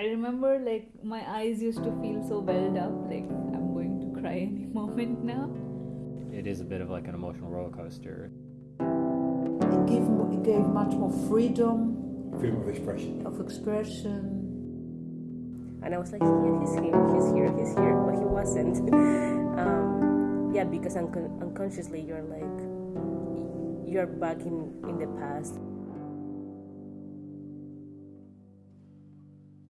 I remember like my eyes used to feel so welled up, like I'm going to cry any moment now. It is a bit of like an emotional roller coaster. It gave, it gave much more freedom Freedom of expression. of expression. and I was like, yeah, he's here, he's here, he's here, but he wasn't. um, yeah, because un- unconsciously you're like, you're back in, in the past.